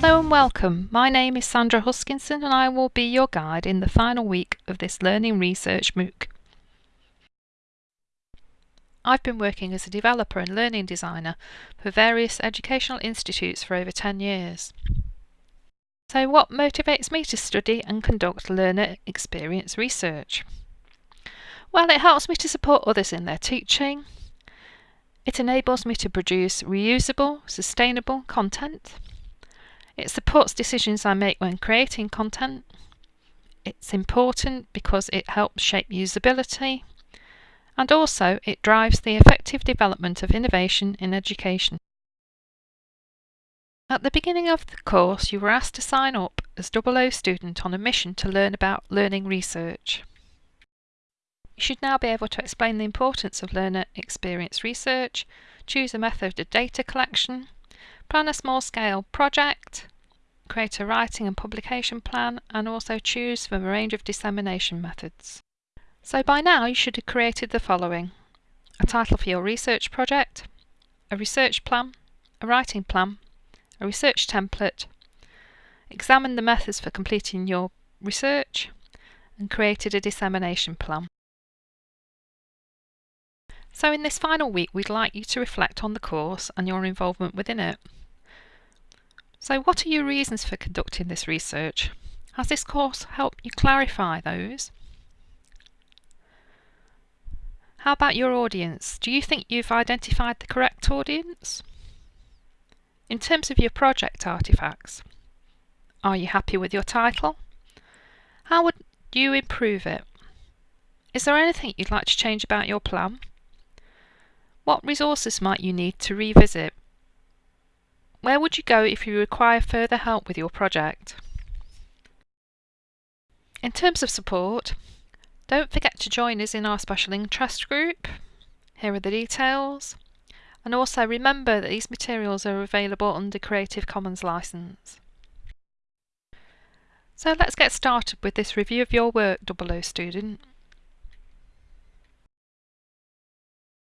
Hello and welcome. My name is Sandra Huskinson and I will be your guide in the final week of this Learning Research MOOC. I've been working as a developer and learning designer for various educational institutes for over 10 years. So what motivates me to study and conduct learner experience research? Well, it helps me to support others in their teaching. It enables me to produce reusable, sustainable content. It supports decisions I make when creating content. It's important because it helps shape usability and also it drives the effective development of innovation in education. At the beginning of the course you were asked to sign up as double O student on a mission to learn about learning research. You should now be able to explain the importance of learner experience research, choose a method of data collection, plan a small scale project, create a writing and publication plan and also choose from a range of dissemination methods. So by now you should have created the following. A title for your research project, a research plan, a writing plan, a research template, examined the methods for completing your research and created a dissemination plan. So in this final week we'd like you to reflect on the course and your involvement within it. So what are your reasons for conducting this research? Has this course helped you clarify those? How about your audience? Do you think you've identified the correct audience? In terms of your project artifacts, are you happy with your title? How would you improve it? Is there anything you'd like to change about your plan? What resources might you need to revisit? Where would you go if you require further help with your project? In terms of support, don't forget to join us in our special interest group. Here are the details. And also remember that these materials are available under Creative Commons license. So let's get started with this review of your work, double O student.